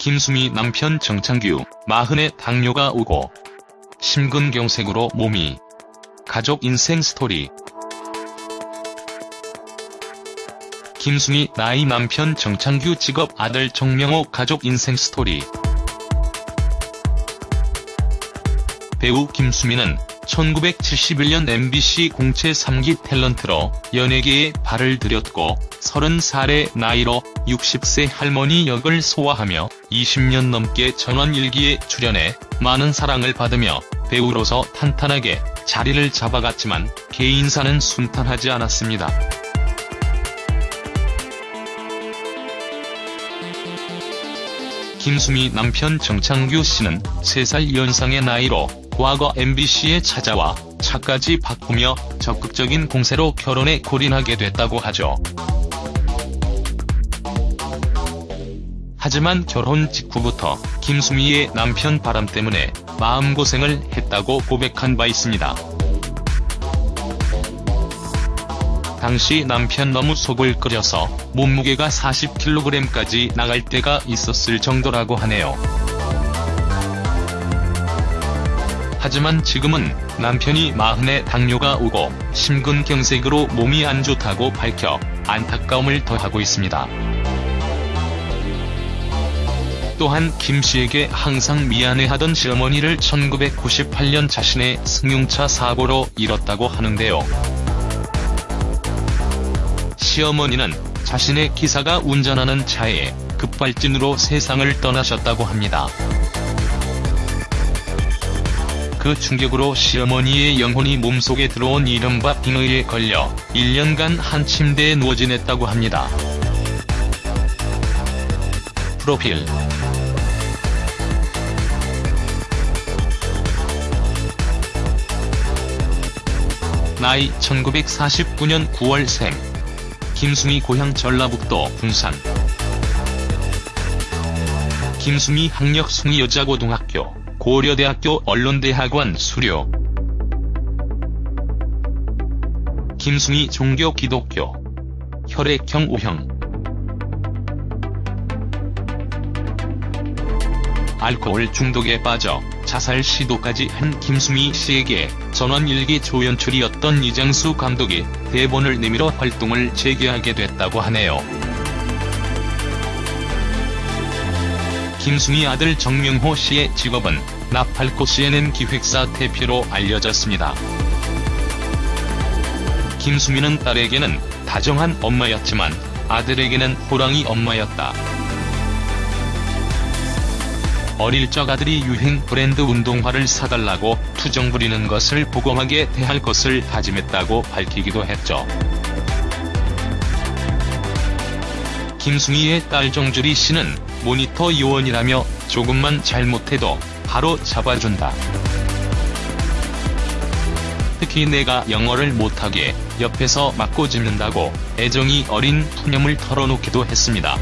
김수미 남편 정창규, 마흔에 당뇨가 오고 심근경색으로 몸이 가족 인생 스토리. 김수미 나이 남편 정창규 직업 아들 정명호 가족 인생 스토리. 배우 김수미는 1971년 MBC 공채 3기 탤런트로 연예계에 발을 들였고 30살의 나이로 60세 할머니 역을 소화하며 20년 넘게 전원일기에 출연해 많은 사랑을 받으며 배우로서 탄탄하게 자리를 잡아갔지만 개인사는 순탄하지 않았습니다. 김수미 남편 정창규 씨는 3살 연상의 나이로 과거 MBC에 찾아와 차까지 바꾸며 적극적인 공세로 결혼에 골인하게 됐다고 하죠. 하지만 결혼 직후부터 김수미의 남편 바람 때문에 마음고생을 했다고 고백한 바 있습니다. 당시 남편 너무 속을 끓여서 몸무게가 40kg까지 나갈 때가 있었을 정도라고 하네요. 하지만 지금은 남편이 마흔에 당뇨가 오고 심근경색으로 몸이 안 좋다고 밝혀 안타까움을 더하고 있습니다. 또한 김씨에게 항상 미안해하던 시어머니를 1998년 자신의 승용차 사고로 잃었다고 하는데요. 시어머니는 자신의 기사가 운전하는 차에 급발진으로 세상을 떠나셨다고 합니다. 그 충격으로 시어머니의 영혼이 몸속에 들어온 이른바 빙의에 걸려 1년간 한 침대에 누워 지냈다고 합니다. 프로필. 나이 1949년 9월생. 김수미 고향 전라북도 군산. 김수미 학력 숭이여자고등학교 고려대학교 언론대학원 수료. 김수미 종교 기독교. 혈액형 O형. 알코올 중독에 빠져 자살 시도까지 한 김수미 씨에게 전원일기 조연출이었던 이장수 감독이 대본을 내밀어 활동을 재개하게 됐다고 하네요. 김수미 아들 정명호 씨의 직업은 나팔꽃 CNN 기획사 대표로 알려졌습니다. 김수미는 딸에게는 다정한 엄마였지만 아들에게는 호랑이 엄마였다. 어릴 적 아들이 유행 브랜드 운동화를 사달라고 투정 부리는 것을 보고하게 대할 것을 다짐했다고 밝히기도 했죠. 김승희의 딸 정주리 씨는 모니터 요원이라며 조금만 잘못해도 바로 잡아준다. 특히 내가 영어를 못하게 옆에서 맞고 짚는다고 애정이 어린 푸념을 털어놓기도 했습니다.